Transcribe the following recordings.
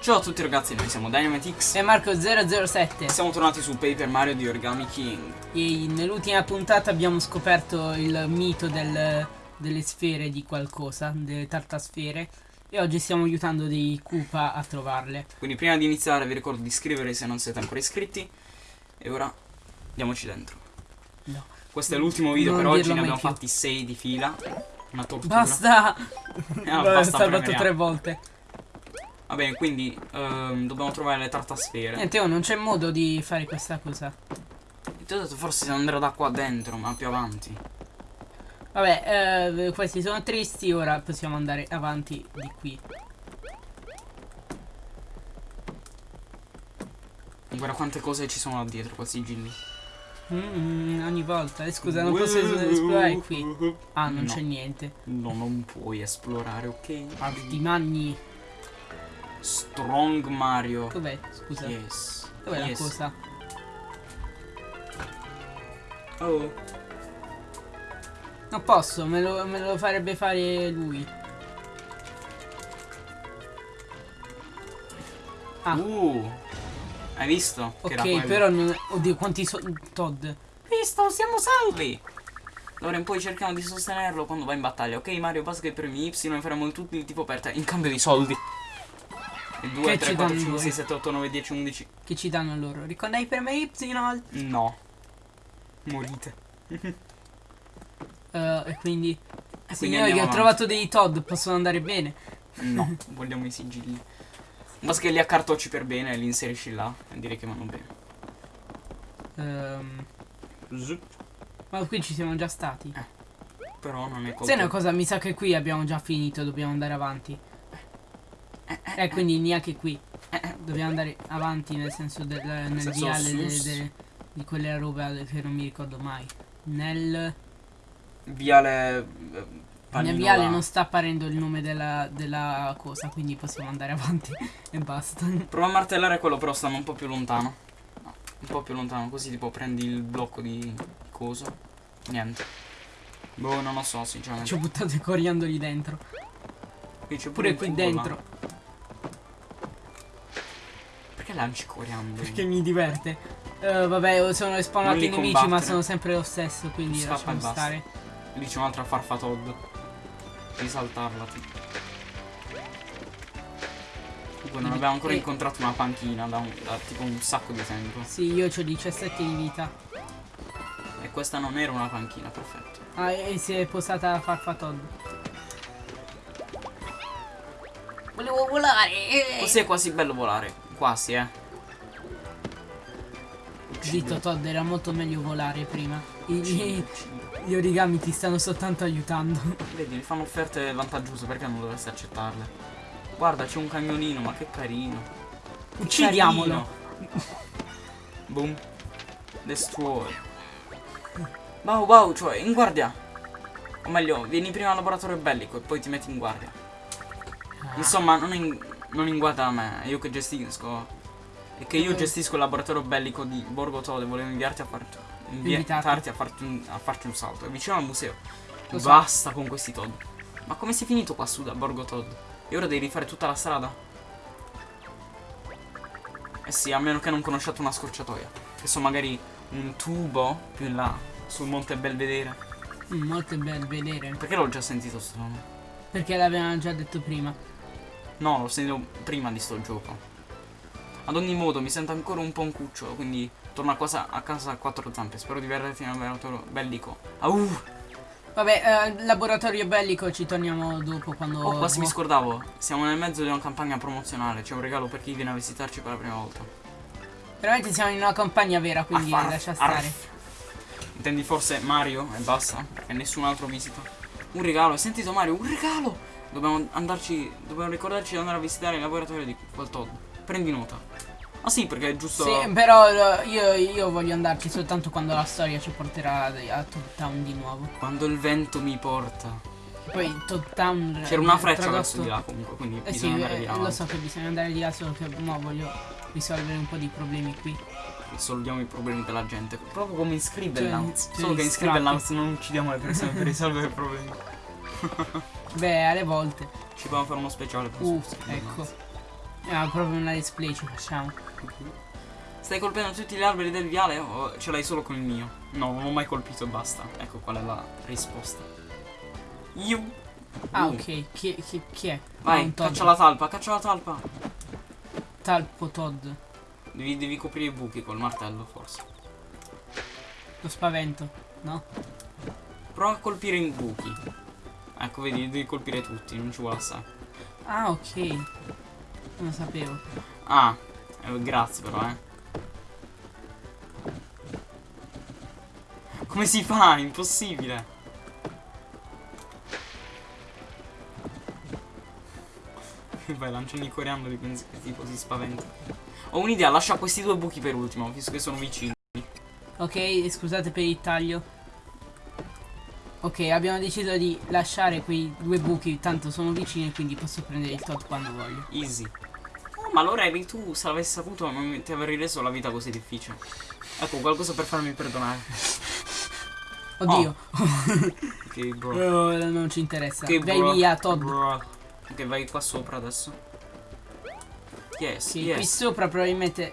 Ciao a tutti ragazzi, noi siamo Dynamitix e Marco007 e siamo tornati su Paper Mario di Origami King. E nell'ultima puntata abbiamo scoperto il mito del, delle sfere di qualcosa, delle tartasfere. E oggi stiamo aiutando dei Koopa a trovarle. Quindi prima di iniziare vi ricordo di iscrivervi se non siete ancora iscritti. E ora andiamoci dentro. No. Questo è l'ultimo video Non per oggi, ne abbiamo più. fatti 6 di fila. Una tortura. Basta! Eh, L'ho basta salvato premiare. tre volte. Va bene, quindi ehm, dobbiamo trovare le tartasfere. Niente, oh, non c'è modo di fare questa cosa. Ti ho detto forse si andrà da qua dentro, ma più avanti. Vabbè, eh, questi sono tristi, ora possiamo andare avanti di qui. Guarda quante cose ci sono là dietro, quei sigilli. Mm, ogni volta. Eh, scusa, non posso es- esplorare qui. Ah, non No. c'è niente. No, non puoi esplorare, ok? Alti magni. Strong Mario. Dov'è? Scusa. Yes. Dov'è la yes. cosa? Oh. Non posso, me lo, me lo farebbe fare lui. Ah. Uh. Hai visto? Che era Ok, però non... Oddio, quanti sono... Todd. Visto, siamo salvi. Allora, poi cerchiamo di sostenerlo quando va in battaglia. Ok, Mario, basta che premi Y e faremo tutto il tipo per te in cambio di soldi. E 2, Che 3, ci 4, danno 5, voi? 6, 7, 8, 9, 10, 11. Che ci danno loro? Ricordai per me Y? No. Morite. Eh, e quindi... Quindi Signori, ho avanti. trovato dei Todd, possono andare bene. No, vogliamo i sigilli. Basta che li accartocci per bene e li inserisci là. E direi che vanno bene. Ehm, Zup. ma qui ci siamo già stati. Però non è colpa. Sai una cosa, mi sa che qui abbiamo già finito, dobbiamo andare avanti. Eh, quindi neanche qui. Dobbiamo andare avanti nel senso del nel senso viale delle- delle- di quella roba che non mi ricordo mai. Nel, Viale. eh, nel panino viale là. non sta apparendo il nome della, della cosa, quindi possiamo andare avanti e basta. Prova a martellare quello, però stanno un po' più lontano. No, un po' più lontano, così tipo prendi il blocco di coso. Niente. Boh, non lo so, sinceramente. Ci ho buttato i coriandoli dentro. Qui c'è Pure il qui dentro. Lanci coriandoli? Perché mi diverte. Eh, vabbè, sono Non spawnati li i nemici, combattere. ma sono sempre lo stesso, quindi Scappa lasciamo stare. Lì c'è un'altra farfatodd. Devi saltarla. Comunque non abbiamo ancora eh. incontrato una panchina da, un- da tipo un sacco di tempo. Sì, io ho 17 di vita. E questa non era una panchina, perfetto. Ah, e si è posata la farfatod. Volevo volare. Così è quasi bello volare. Quasi, eh. Zitto Todd, era molto meglio volare prima. I, i- gli origami ti stanno soltanto aiutando. Vedi, mi fanno offerte vantaggiose, perché non dovresti accettarle? Guarda, c'è un cagnolino, ma che carino. Che Uccidiamolo. carino. Boom. Destroy. Wow, wow, cioè, in guardia. O meglio, vieni prima al laboratorio bellico e poi ti metti in guardia. Ah, Insomma, non in, non in guardia a me, è io che gestisco. E che io gestisco il laboratorio bellico di Borgo Tode, volevo inviarti a farti. Invitarti a farti, un, a farti un salto. È vicino al museo. Lo so. Basta con questi Todd. Ma come sei finito qua su da Borgo Todd? E ora devi rifare tutta la strada? Eh sì, a meno che non conosciate una scorciatoia. Che so magari un tubo più in là, sul Monte Belvedere. mm, molto bel vedere. Perché l'ho già sentito sto nome? Perché l'avevamo già detto prima. No, l'ho sentito prima di sto gioco. Ad ogni modo, mi sento ancora un po' un cucciolo, quindi torno a casa a, casa a quattro zampe. Spero di vederti nel laboratorio bellico. Au! Vabbè, eh, laboratorio bellico ci torniamo dopo quando. Oh, quasi mi scordavo. Siamo nel mezzo di una campagna promozionale. C'è un regalo per chi viene a visitarci per la prima volta. Veramente siamo in una campagna vera, quindi Arf, lascia arf. stare. Intendi forse Mario e basta? Perché nessun altro visita. Un regalo, hai sentito Mario? Un regalo! Dobbiamo andarci. Dobbiamo ricordarci di andare a visitare il laboratorio di quel Todd. Prendi nota. Ah sì, perché è giusto. Sì, però eh, io, io voglio andarci soltanto quando la storia ci porterà a Todd Town di nuovo. Quando il vento mi porta. Poi Todd Town. C'era una freccia tradotto- verso di là comunque, quindi Eh sì, bisogna andare di eh, là. lo so che bisogna andare di là, solo che mo voglio risolvere un po' di problemi qui. Risolviamo i problemi della gente. Proprio come in Scribblenauts. Cioè, Solo cioè, che in gli Scribblenauts non uccidiamo le persone per risolvere i problemi. Beh, alle volte. Ci dobbiamo fare uno speciale. per Uh, ecco. Ah, proprio una let's play ci facciamo. Stai colpendo tutti gli alberi del viale o ce l'hai solo con il mio? No, non ho mai colpito e basta. Ecco qual è la risposta. Io. Ah, Uh. ok. Chi, chi- chi è? Vai, caccia la talpa, caccia la talpa. Talpo Todd. Devi, devi coprire i buchi col martello, forse. Lo spavento, no? Prova a colpire i buchi. Ecco, vedi, devi colpire tutti, non ci vuole assai. Ah, ok. Non lo sapevo. Ah, eh, grazie però, eh. Come si fa? Impossibile. Vai, lanciami coriandoli, pensi che tipo si spaventa. Ho un'idea, lascia questi due buchi per ultimo, visto che sono vicini. Ok, scusate per il taglio. Ok, abbiamo deciso di lasciare quei due buchi, tanto sono vicini, quindi posso prendere il Todd quando voglio. Easy. Oh, ma allora eri tu, se l'avessi saputo, non ti avrei reso la vita così difficile. Ecco, qualcosa per farmi perdonare. Oddio, Ok, bro. Oh, non ci interessa. Ok, Vai bro. via, Todd. Bro. Ok, vai qua sopra adesso. Yes, Sì, qui yes. sopra probabilmente...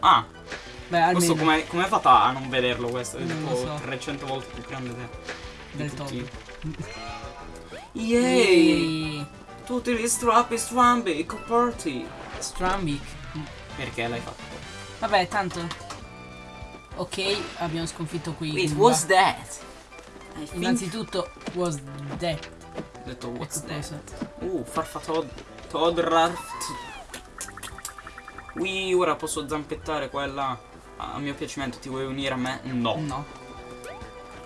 Ah, Beh, questo almeno come come hai fatto a non vederlo questo? È tipo so. 300 volte più grande te. di del tutti. Todd. Yay! Tutti gli strappi strambi, coperti. Strambic. Perché l'hai fatto? Vabbè, tanto. Ok, abbiamo sconfitto qui. Wait, what's that? I think... Innanzitutto, was that. Ho detto what's Ecco cosa. that? Uh, farfa Todd. Todd Raft. Ui, ora posso zampettare quella a mio piacimento. Ti vuoi unire a me? No. No,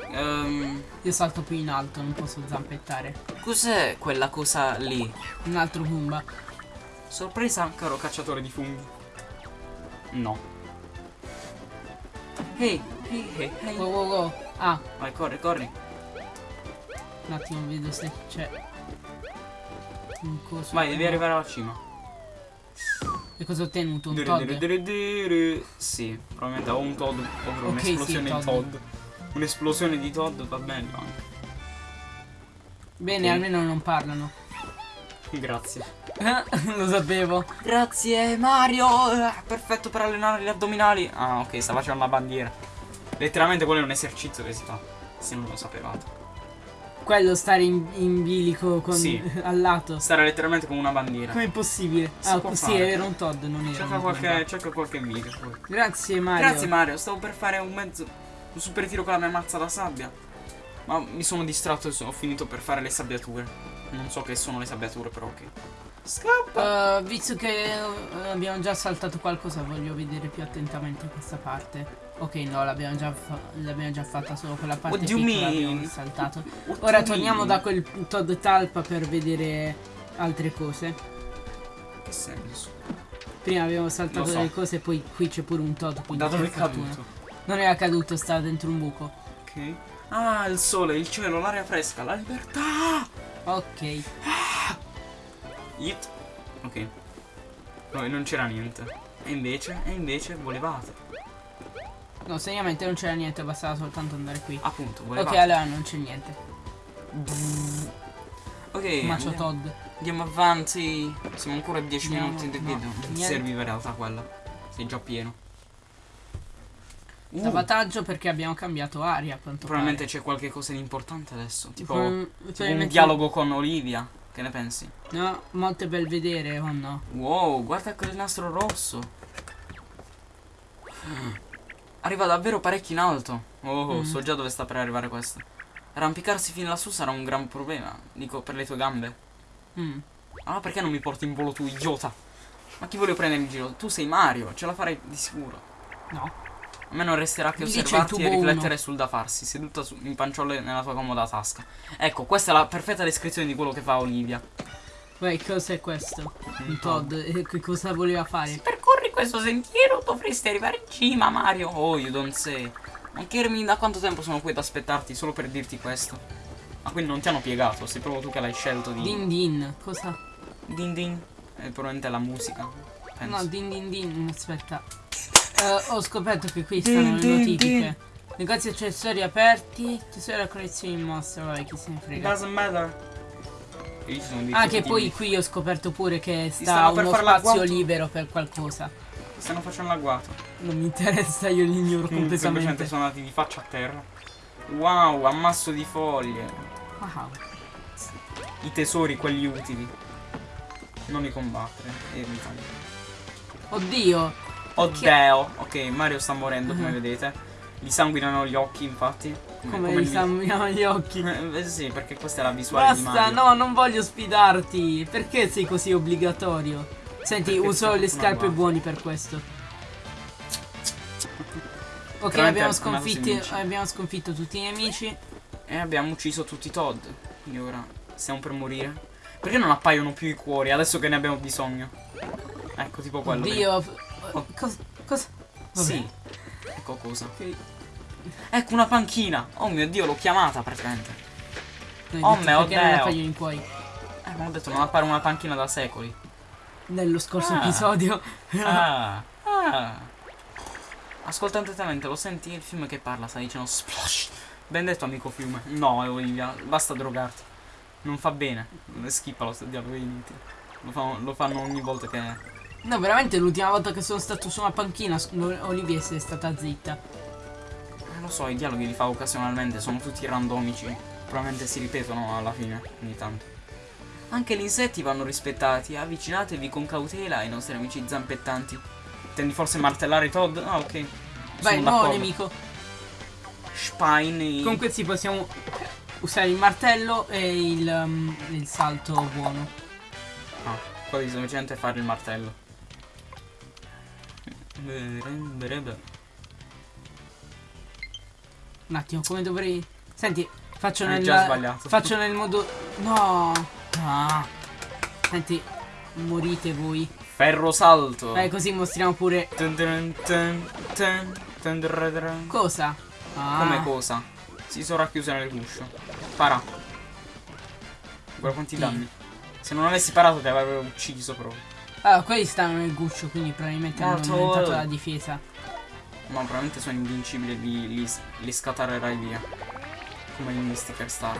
Ehm, io salto più in alto, non posso zampettare. cos'è quella cosa lì? Un altro Goomba. Sorpresa, caro cacciatore di funghi. No. Ehi, ehi, ehi, ehi. Wow, wow, wow. Ah, Vai, corri, corri. un attimo, vedo se c'è un coso. Vai, devi arrivare alla cima. E cosa ho ottenuto? Un Todd. Sì, probabilmente ho un Todd. Ovvero Ok, sì, un'esplosione di Todd. Un'esplosione di Todd va bene anche. Bene, Ok. almeno non parlano. Grazie. Lo sapevo. Grazie Mario. Ah, Perfetto per allenare gli addominali. Ah, ok, sta facendo la bandiera. Letteralmente quello è un esercizio che si fa. Se non lo sapevate. Quello stare in, in bilico con, Sì. al lato. Stare letteralmente come una bandiera. Com'è possibile? Si ah, sì, fare. era un Todd, non era Cerca qualche, cerca qualche video. Grazie Mario. Grazie Mario, stavo per fare un mezzo. Un super tiro con la mia mazza da sabbia. Ma mi sono distratto e ho finito per fare le sabbiature. Non so che sono le sabbiature, però ok. Scappa! Uh, visto che uh, abbiamo già saltato qualcosa, voglio vedere più attentamente questa parte. Ok, no, l'abbiamo già, fa- già fatta solo quella parte What piccola abbiamo saltato. What Ora torniamo mean? da quel Todd Talpa per vedere altre cose. Che senso? Prima abbiamo saltato so. delle cose, poi qui c'è pure un Todd. Da dove è fortuna. caduto? Non era caduto, stava dentro un buco. Ok. Ah, il sole, il cielo, l'aria fresca, la libertà! Ok. It. Ok. No, e non c'era niente. E invece, e invece volevate. No, seriamente non c'era niente, bastava soltanto andare qui. Appunto, Ok, volevate. allora non c'è niente. Ok, Ma andiamo, Todd. andiamo avanti. Siamo ancora a 10 Andiamo- minuti no, video. Non ti niente. serviva in realtà quella. Sei già pieno. Uh, Sabotaggio perché abbiamo cambiato aria, probabilmente c'è qualche cosa di importante adesso. Tipo, Mm, un probabilmente- dialogo con Olivia. Che ne pensi? No, molto bel vedere, o no? Wow, guarda quel nastro rosso. Arriva davvero parecchio in alto. Oh, Mm. so già dove sta per arrivare questo. Arrampicarsi fin lassù sarà un gran problema. Dico, per le tue gambe. Mm. Allora perché non mi porti in volo tu, idiota? Ma chi voglio prendere in giro? Tu sei Mario, ce la farai di sicuro. No. A me non resterà che Lì osservarti e riflettere uno. sul da farsi, seduta su- in panciolle nella tua comoda tasca. Ecco, questa è la perfetta descrizione di quello che fa Olivia. Poi cos'è questo? Un Todd. Che cosa voleva fare? percorri questo sentiero dovresti arrivare in cima, Mario. Oh, you don't say. Ma Kermin, da quanto tempo sono qui ad aspettarti solo per dirti questo? Ma quindi non ti hanno piegato, sei proprio tu che l'hai scelto di... Din din. Cosa? Din din. È probabilmente la musica. Penso. No, din din din. Aspetta. Eh, ho scoperto che qui stanno Din, le notifiche. Negozi accessori aperti. Tesoro a collezioni in mostra. Vabbè, chi se ne frega. Doesn't matter. Ah, che poi di- qui ho scoperto pure che sta uno spazio libero per qualcosa. Stanno facendo l'agguato. Non mi interessa, io li ignoro Comunque semplicemente completamente. sono andati di faccia a terra. Wow, ammasso di foglie. Wow. I tesori, quelli utili. Non li combattere. Evitali. Oddio. Oddio. Ok, Mario sta morendo, come Mhm. vedete. Gli sanguinano gli occhi, infatti. Come gli li- sanguinano gli occhi. Eh, sì, perché questa è la visuale di Basta, no, non voglio sfidarti. Perché sei così obbligatorio? Senti, Perché uso le scarpe buoni per questo. Ok, abbiamo abbiamo sconfitto tutti i nemici. E abbiamo ucciso tutti i Todd. Quindi ora stiamo per morire. Perché non appaiono più i cuori adesso che ne abbiamo bisogno? Ecco, tipo quello. Oddio. Oh. Cosa? Cosa? Vabbè. Sì. Ecco cosa. Ok. Ecco una panchina. Oh mio dio, l'ho chiamata praticamente. Oh mio perché non Dio. appaiono in cuori. Eh, ma ho detto non appare una panchina da secoli. Nello scorso Ah. episodio. Ah. ah. Ascolta attentamente, lo senti il fiume che parla, sta dicendo splash. Ben detto amico fiume. No, Olivia, basta drogarti. Non fa bene. Schippalo, sto dialogo inutile. Lo, lo fanno ogni volta che. No, veramente l'ultima volta che sono stato su una panchina, Olivia è stata zitta. Eh, lo so, i dialoghi li fa occasionalmente, sono tutti randomici. Probabilmente si ripetono alla fine, ogni tanto. Anche gli insetti vanno rispettati. Avvicinatevi con cautela ai nostri amici zampettanti. Intendi forse martellare Todd? Ah, ok. Vai, nuovo nemico. Spine. Con questi possiamo usare il martello e il, um, il salto buono. Ah, qua semplicemente fare il martello. Un attimo, come dovrei... Senti, faccio Hai nel... già sbagliato. Faccio nel modo... No! Ah. Senti, morite voi. Ferro salto. Dai, così mostriamo pure... Cosa? Ah. Come cosa? Si sono racchiuse nel guscio. Para. Guarda quanti danni. Se non avessi parato ti avrebbero ucciso proprio. Allora, quelli stanno nel guscio, quindi probabilmente hanno Mortal. aumentato la difesa. Ma probabilmente sono invincibili li, li, li scatarerai via. Come in Mystical Star.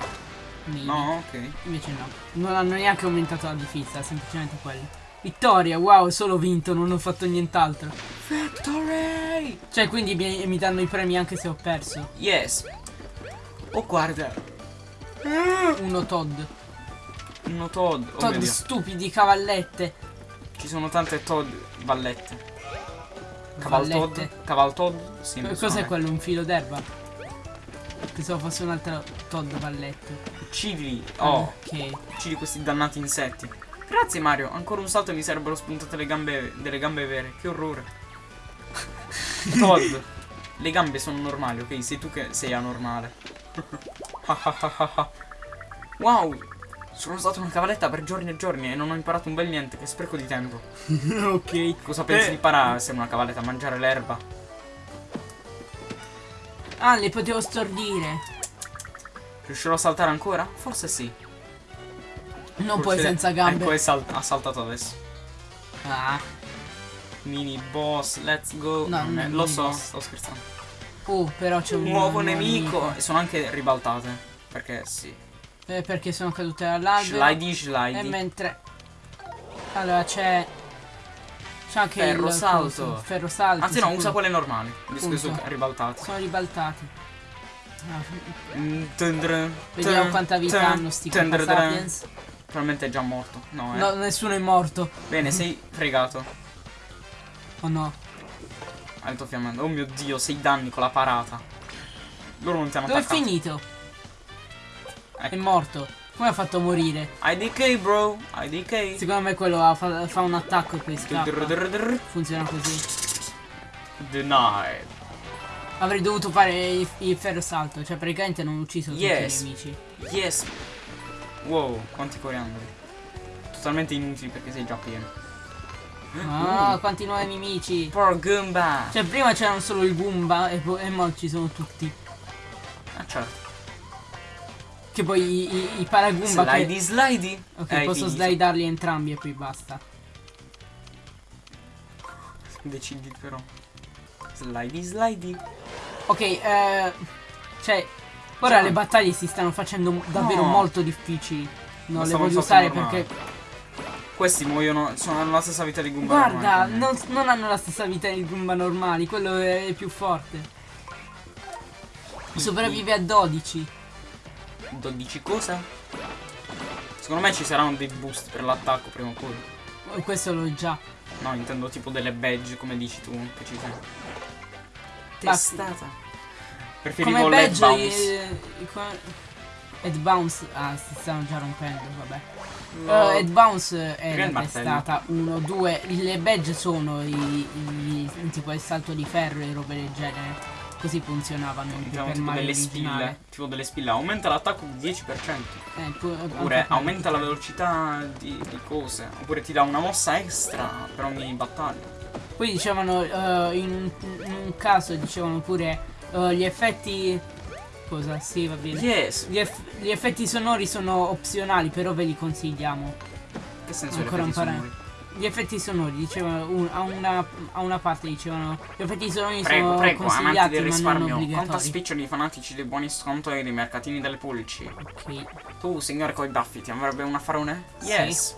Maybe. No, ok. Invece no. Non hanno neanche aumentato la difesa, semplicemente quelli. Vittoria, wow, solo vinto, non ho fatto nient'altro. Victory! Cioè, quindi mi, mi danno i premi anche se ho perso. Yes. Oh guarda. Uno Todd. Uno Todd. Oh Todd stupidi, cavallette. Ci sono tante Todd vallette. Caval Todd. Vallette. Caval Todd. Sì, Cos'è quello? Un filo d'erba? Pensavo fosse un altro Todd valletto. Uccidili. Oh. Ok. Uccidi questi dannati insetti. Grazie Mario, ancora un salto e mi sarebbero spuntate le gambe, delle gambe vere. Che orrore. Todd, le gambe sono normali, ok? Sei tu che sei anormale. wow, sono stato una cavalletta per giorni e giorni e non ho imparato un bel niente, che spreco di tempo. ok. Cosa pensi Eh. di imparare essere una cavalletta? Mangiare l'erba? Ah, le potevo stordire. Riuscirò a saltare ancora? Forse sì. Non Forse- puoi senza gambe. Ecco, è sal- ha saltato adesso. Ah. Mini boss, let's go. No, Non non è- è lo so, boss. sto scherzando. Oh, però c'è un nuovo nemico. E sono anche ribaltate. Perché sì. Eh, perché sono cadute dall'albero. Slidey E slidey. mentre Allora c'è C'è anche Ferro il salto. Ferro salto Anzi no, sicuro. usa quelle normali. Visto che sono ribaltate. Sono ribaltati Ah, Mm, Vediamo quanta vita hanno sti sapiens Probabilmente è già morto. No, eh. No, nessuno è morto Bene, sei fregato. Oh no Alto fiammando. Oh mio dio, sei danni con la parata. Loro non ti hanno Dove è attaccato. finito? È morto Come ha fatto a morire? IDK bro. IDK. Secondo me quello fa, fa un attacco e poi scappa. Funziona così Denied. Avrei dovuto fare il, il ferro salto Cioè praticamente non ho ucciso Yes. tutti i nemici Yes. Wow, quanti coriandoli. Totalmente inutili perché sei già pieno. Ah, quanti nuovi nemici Poor Goomba. Cioè prima c'erano solo il Goomba e, poi e mo ci sono tutti Ah certo. Che poi i, i, i paragoomba che... Slidey slidey. Ok, Hai posso finito. slidarli entrambi e poi basta Decidi però. Slidey slidey. Ok, eh... Cioè... Ora Ciao. le battaglie si stanno facendo davvero No. molto difficili Non Basta le voglio usare normale. perché. Questi muoiono, sono hanno la stessa vita di Goomba Guarda, normali, non, non hanno la stessa vita di Goomba normali, quello è più forte. Sopravvive a 12. 12 cosa? Secondo me ci saranno dei boost per l'attacco prima o poi. Oh, Questo l'ho già. No, intendo tipo delle badge, come dici tu, che ci sono. Testata. Preferivo Come badge bounce. Head bounce. Ah, si stanno già rompendo, vabbè. No. Uh, head bounce è testata 1, 2. Le badge sono i, i- tipo il salto di ferro e robe del genere. Così funzionavano Mettiamo per tipo delle originale. spille. Tipo delle spille. Aumenta l'attacco di 10%. Eh, pu- Oppure aumenta la velocità di, di cose. Oppure ti dà una mossa extra per ogni battaglia. Poi dicevano eh, in, un, in un caso dicevano pure eh, gli effetti cosa? Sì, va bene. Yes! Gli, eff- gli effetti sonori sono opzionali, però ve li consigliamo. Che senso Ancora un sonori? Gli effetti sonori dicevano un- a, una, a una parte dicevano gli effetti sonori Prego, sono prego, consigliati del risparmio. Obbligatori. spiccioli di fanatici dei buoni sconto e dei mercatini delle pulci. Ok, Tu, signore coi baffi, ti avrebbe un affarone? Sì. Yes!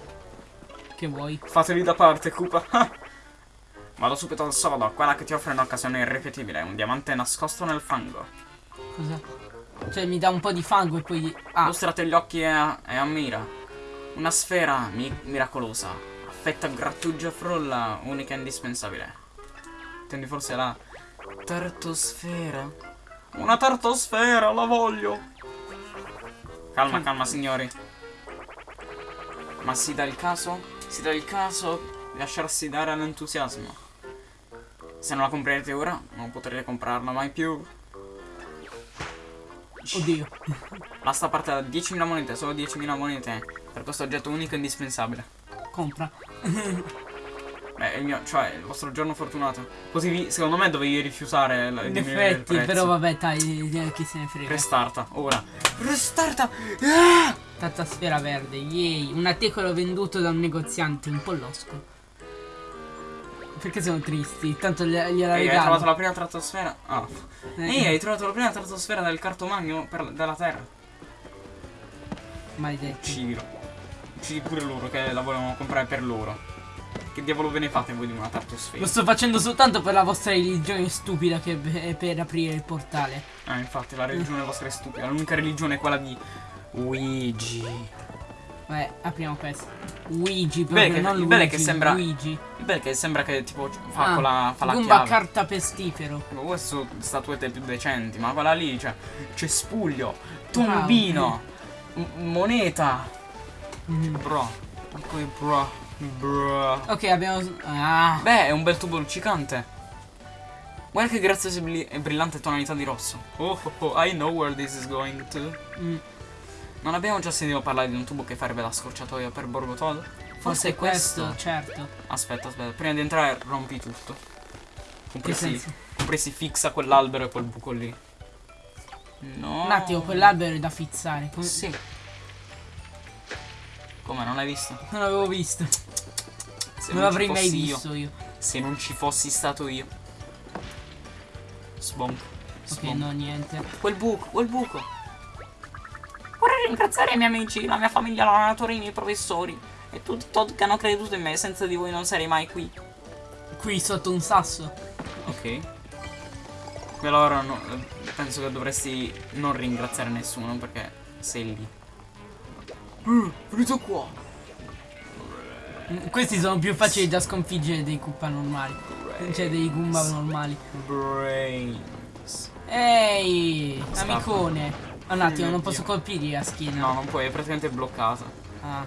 che vuoi? Fateli da parte, Koopa. Vado subito al sodo, quella che ti offre un'occasione irripetibile, un diamante nascosto nel fango. Cosa? Cioè mi dà un po' di fango e poi ah, Lustrate gli occhi e, e ammira. Una sfera mi- miracolosa, affetta grattugia frulla, unica e indispensabile. Intendi forse la tartosfera? Una tartosfera, la voglio! Calma, calma, signori. Ma si dà il caso? Si dà il caso di lasciarsi dare all'entusiasmo. Se non la comprerete ora, non potrete comprarla mai più. oddio. Basta parte da 10.000 monete, solo 10.000 monete per questo oggetto unico e indispensabile. Compra. Beh, il mio, cioè, il vostro giorno fortunato. Così vi- secondo me dovevi rifiutare la prezzo. però vabbè, dai, eh, chi se ne frega. Restarta, ora. Restarta! Ah! Tanta sfera verde, yay. Un articolo venduto da un negoziante, un po' losco. Perché sono tristi? Tanto gliela gliela Ehi, hai regalo. trovato la prima stratosfera? Ah. Eh, Ehi, hai trovato la prima stratosfera del cartomagno per- della Terra. Maledetti. Uccidilo. Uccidi pure loro che la volevano comprare per loro. Che diavolo ve ne fate voi di una tartosfera? Lo sto facendo soltanto per la vostra religione stupida che è per aprire il portale. Ah, infatti, la religione vostra è stupida. L'unica religione è quella di Luigi. Vabbè, apriamo questo. Luigi, proprio, che- non il Luigi, che sembra- Luigi. Il bello che sembra che tipo fa, Ah, con la, fa la chiave. carta pestifero. Ma Queste statuette più decenti, ma quella lì, cioè, cespuglio, tombino, moneta. Bro. Poi bro. Bro. Ok, abbiamo... Ah, Beh, è un bel tubo luccicante. Guarda che graziosa e brillante tonalità di rosso. Oh, oh, oh, I know where this is going to. mm, Non abbiamo già sentito parlare di un tubo che farebbe la scorciatoia per Borgo Todd? Forse è questo. certo. Aspetta, aspetta, prima di entrare rompi tutto. Compresi, compresi fixa quell'albero e quel buco lì. No. Un attimo, quell'albero è da fizzare. Come- Sì. Come, non l'hai visto? Non l'avevo visto. Se non ci l'avrei mai fossi io. visto io. Se non ci fossi stato io. Sbonk. Ok, no, niente. Quel buco, quel buco. Vorrei ringraziare i miei amici, la mia famiglia, la natura, i miei professori. E tutti i Todd che hanno creduto in me. Senza di voi non sarei mai qui. Qui sotto un sasso. Ok. E allora no, eh, penso che dovresti non ringraziare nessuno perché sei lì. Uh, venuto qua. Mm, Questi sono più facili da sconfiggere dei Koopa normali. Cioè dei Goomba normali. Brains. Ehi, Sta- amicone. Un attimo, non posso colpirgli la schiena. No, non puoi, è praticamente bloccato. Ah,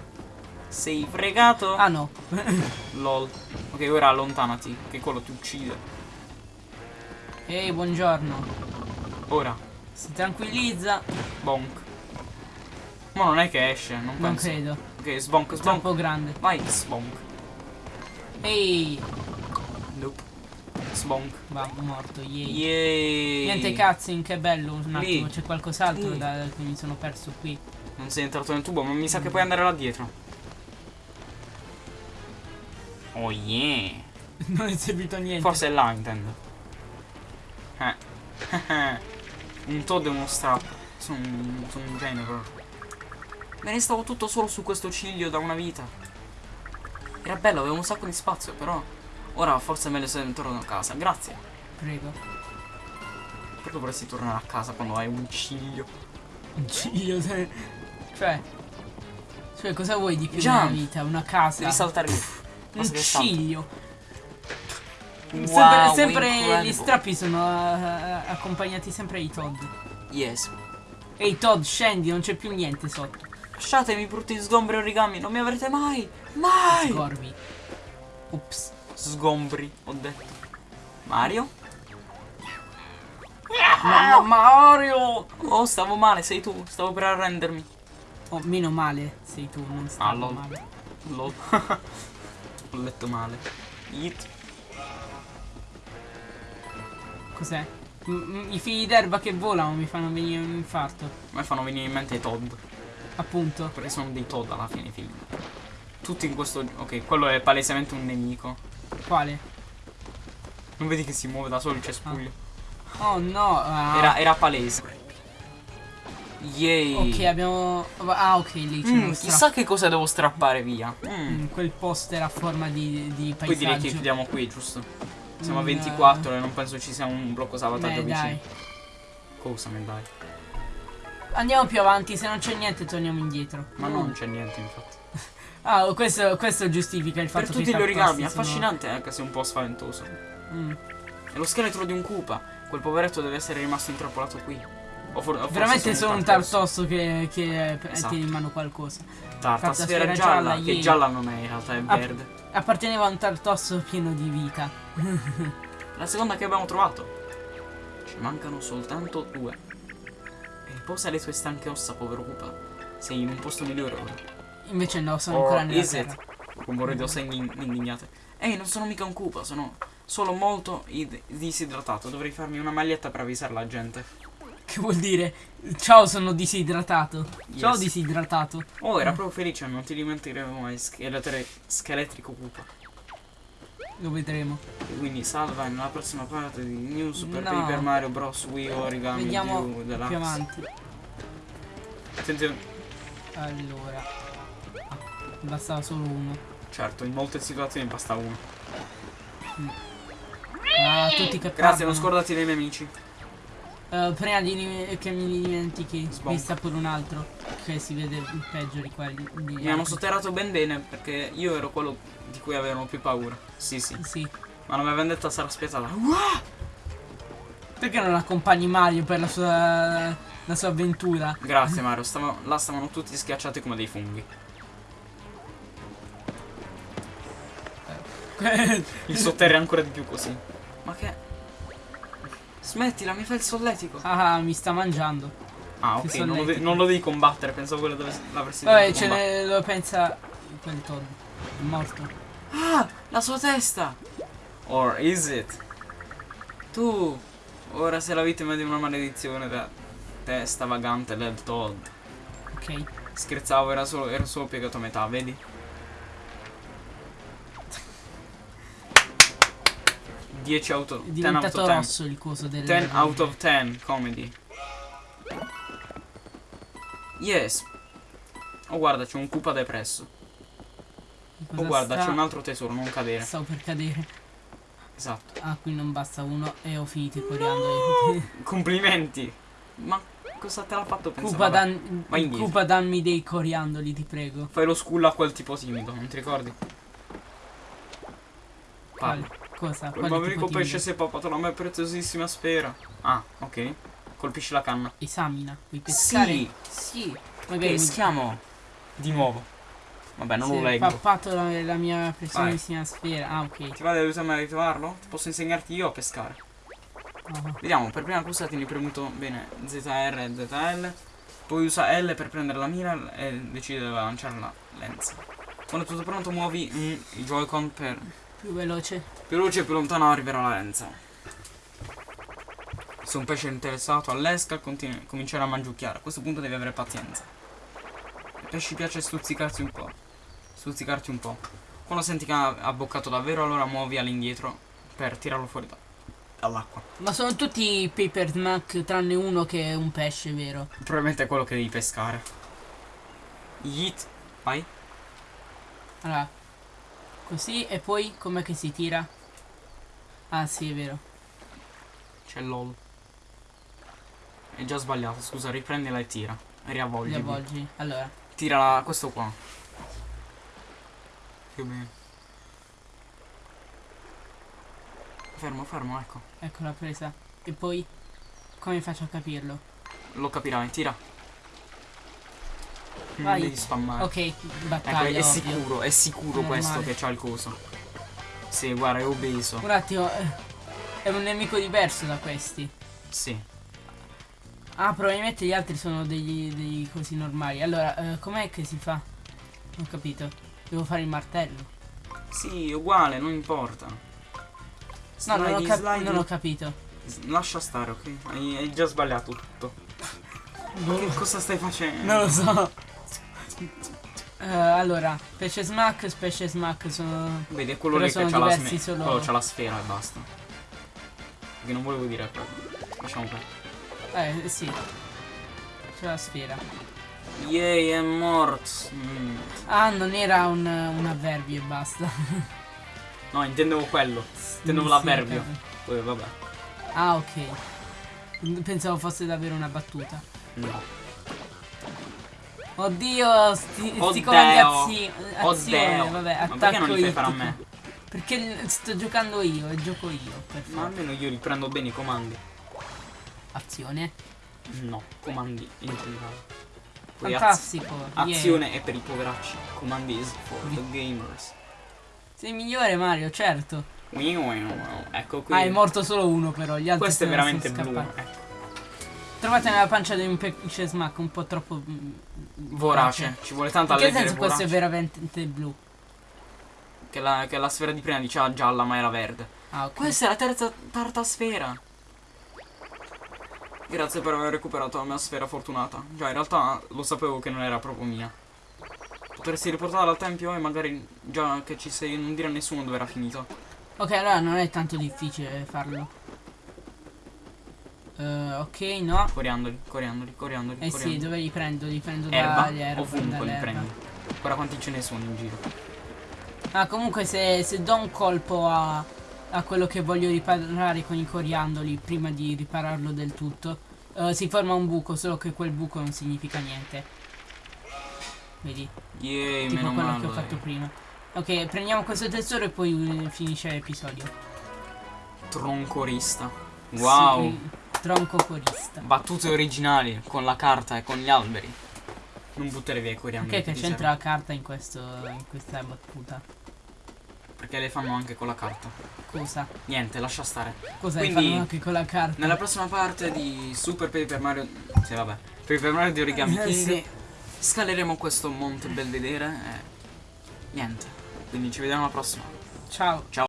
Sei fregato? ah no. Lol. Ok, ora allontanati, che quello ti uccide. Ehi, buongiorno. Ora, Si tranquillizza. bonk. Ma non è che esce, non Non penso. credo. Ok, sbonk, sbonk. Troppo grande. Vai, sbonk. Ehi. Nope. Sbonk. Va, morto, yay. Yay. Niente cutscene, che bello. Un attimo, c'è qualcos'altro da, che mi sono perso qui. Non sei entrato nel tubo, ma mi sa che puoi andare là dietro. Oh yeah. non è servito a niente. Forse è là, intendo. Eh. un Toad e uno strap. Sono un, sono un genero. Me ne stavo tutto solo su questo ciglio da una vita. Era bello, avevo un sacco di spazio, però. Ora forse è meglio se torno a casa. Grazie. Prego. Perché dovresti tornare a casa quando hai un ciglio? Un ciglio. Cioè. Cioè, cosa vuoi di più Jump. nella vita? Una casa. Devi saltare lì. Un ciglio. Wow, sempre sempre gli strappi sono eh, accompagnati sempre ai Todd. Yes. Ehi Todd, scendi, non c'è più niente sotto. Lasciatemi brutti sgombri origami, non mi avrete mai. Mai! Scorvi. Ops. Sgombri, ho detto. Mario? Ma, ma Mario! Oh, stavo male, sei tu. Stavo per arrendermi. Oh, meno male sei tu, non stai Ah, lol. male. Lol. ho letto male. It. Cos'è? I figli d'erba che volano mi fanno venire un infarto. A me fanno venire in mente i Todd. Appunto. Perché sono dei Todd alla fine, figli. Tutti in questo. Ok, quello è palesemente un nemico. Quale? Non vedi che si muove da solo il cespuglio? Oh no. ah. Era, era palese. Yay. Ok, abbiamo. Ah, ok, lì c'è Mm, chissà che cosa devo strappare via. Mm. Mm, quel poster a forma di, di Poi direi che paesaggio. chiudiamo qui, giusto? Siamo a Mm, 24 e non penso ci sia un blocco salvataggio Beh, vicino. dai. Cosa me dai? Andiamo più avanti, se non c'è niente torniamo indietro. Ma Mm. non c'è niente infatti. Ah, questo, questo giustifica il fatto Per che tutti i gli origami, affascinante anche se un po' spaventoso. Mm. È lo scheletro di un Koopa. Quel poveretto deve essere rimasto intrappolato qui. O for- o Veramente sono un tartosso. tartosso che, che eh, Esatto. tiene in mano qualcosa. Tartasfera gialla, gialla, che yay. gialla non è in realtà, è Ah. verde. Apparteneva a un tartosso pieno di vita. La seconda che abbiamo trovato. Ci mancano soltanto due. Riposa le tue stanche ossa, povero Koopa. Sei in un posto migliore ora. Invece no, sono Or ancora nella terra. Rumore di ossa in- indignate. Ehi, non sono mica un Koopa, sono solo molto id- disidratato. Dovrei farmi una maglietta per avvisare la gente. Che vuol dire? Ciao, sono disidratato. Ciao, Yes. disidratato. Oh, era proprio felice, non ti dimenticheremo mai. Scheletrico Koopa. Lo vedremo. E quindi salva nella prossima parte di New Super No. Paper Mario Bros. Wii Origami Vediamo View Deluxe. più avanti. Senti, Allora. Ah, bastava solo uno. certo, in molte situazioni basta uno. Ah, tutti che Grazie, non scordati dei miei amici. Eh, prima di che mi dimentichi, Sbom. qui sta pure un altro che si vede il peggio di quelli. Di Mi hanno sotterrato ben bene perché io ero quello di cui avevano più paura. Sì, sì. Sì. Ma la mia vendetta sarà spietata. Perché non accompagni Mario per la sua, la sua avventura? Grazie Mario, stava- là stavano tutti schiacciati come dei funghi. Il sotterra ancora di più così. Ma che... Smettila, mi fa il solletico. ah, mi sta mangiando. Ah, ok, non lo, non lo devi combattere, pensavo quello dove l'avresti Vabbè, ce ne lo pensa quel Todd. È morto. Ah, la sua testa! Or is it? Tu, ora sei la vittima di una maledizione da testa vagante del Todd. Ok. Scherzavo, era solo, era solo piegato a metà, vedi? 10 out of È 10 out diventato of 10. rosso il coso del. 10 out of 10 comedy. Yes. Oh guarda, c'è un Koopa depresso. Cosa Oh guarda, sta- c'è un altro tesoro, non cadere. Stavo per cadere. Esatto. Ah, qui non basta uno e ho finito i coriandoli. Complimenti. Ma cosa te l'ha fatto pensare? Cupa, dan. Cupa, dammi dei coriandoli, ti prego. Fai lo sculla a quel tipo timido, non ti ricordi? Parla. Cosa? Quel Quale bambino pesce di- si è pappato la mia preziosissima sfera. Ah, ok. Colpisci la canna. Esamina. Vuoi pescare? Sì. Sì. Magari mi- Peschiamo. Di nuovo. Vabbè, non si lo leggo. pappato la, la mia preziosissima sfera. Ah, ok. Ti va di aiutarmi a ritrovarlo? Posso insegnarti io a pescare. Ah, Vediamo, per prima cosa tieni premuto bene ZR e ZL. Poi usa L per prendere la mira e decide dove lanciare la lenza. Quando è tutto pronto muovi mm, i Joy-Con per più veloce. più veloce e più lontano arriverà la lenza. Se un pesce è interessato all'esca, comincerà a mangiucchiare. A questo punto devi avere pazienza. Ai pesci piace stuzzicarsi un po'. Stuzzicarti un po'. Quando senti che ha abboccato davvero, allora muovi all'indietro per tirarlo fuori da- dall'acqua. Ma sono tutti paper snack tranne uno che è un pesce, vero? Probabilmente è quello che devi pescare. Yeet. Vai. Allora, così e poi com'è che si tira? Ah sì, è vero. C'è LOL. È già sbagliato, scusa, riprendila e tira. Riavvolgi. Li avvolgi. Allora, Tira questo qua. Più bene. Fermo, fermo, ecco. ecco la presa. E poi come faccio a capirlo? Lo capirai, tira. Non Vai. devi spammare. Ok, Ecco, battaglia, è ovvio. sicuro, è sicuro questo che c'ha il coso. Sì, guarda, è obeso. Un attimo, eh, è un nemico diverso da questi. Sì. Ah, probabilmente gli altri sono degli, degli cosi normali. Allora, eh, com'è che si fa? Non ho capito. Devo fare il martello. Sì, uguale, non importa. No, non ho, slidi. non ho capito. Lascia stare, ok? Hai, hai già sbagliato tutto. Che cosa stai facendo? Non lo so. Eh, allora, specie smack, specie smack sono... Vedi, è quello lì che c'ha la, solo- quello c'ha la sfera e basta. Perché non volevo dire quello. Lasciamo perdere. Eh, sì. C'è la sfera. Yay, è morto. Mm. Ah, non era un, un avverbio e basta. No, intendevo quello. Intendevo Sì, l'avverbio. capito. Poi vabbè. Ah, ok. Pensavo fosse davvero una battuta. No. Oddio, sti, sti Oddio. comandi azio- azione, Oddio. vabbè, Ma attacco perché non li fai fare a me? Perché sto giocando io e gioco io, per Ma almeno io riprendo bene i comandi. Azione. No, comandi in generale. Poi az- Fantastico. yeah. azione è per i poveracci. Comandi is for the gamers. Sei migliore Mario, certo. Ecco qui. Ah, è morto solo uno però, gli altri Questo è veramente blu. Ecco. Trovate nella pancia di un pesce smack un po' troppo mm, Vorace. Ci vuole tanta In che senso questo è vorace. veramente blu? Che la, che la sfera di prima diceva gialla ma era verde. Ah, ok. Questa è la terza tarta sfera. Grazie per aver recuperato la mia sfera fortunata. Già, in realtà lo sapevo che non era proprio mia. Potresti riportarla al tempio e magari già che ci sei non dire a nessuno dove era finito. Ok, allora non è tanto difficile farlo. Eh, ok, no. Coriandoli, coriandoli, coriandoli, Eh sì, coriandoli. dove li prendo? Li prendo Erba, dagli erba, ovunque li prendi. Guarda quanti ce ne sono in giro. Ah, comunque se, se do un colpo a, a quello che voglio riparare con i coriandoli prima di ripararlo del tutto, eh, si forma un buco, solo che quel buco non significa niente. Vedi? Yay, Tipo meno quello male. che ho fatto prima. Ok, prendiamo questo tesoro e poi eh, finisce l'episodio. Troncorista. Wow. Sì, tronco corista. Battute originali con la carta e con gli alberi. Non buttare via i coriandoli. Ok, che c'entra la carta in, questo, in questa battuta? Perché le fanno anche con la carta. Cosa? Niente, lascia stare. Cosa Quindi, fanno anche con la carta? Nella prossima parte di Super Paper Mario. Sì, vabbè. Paper Mario di Origami Eh, King. sì. Scaleremo questo monte belvedere e. Niente. Quindi ci vediamo alla prossima. Ciao. Ciao.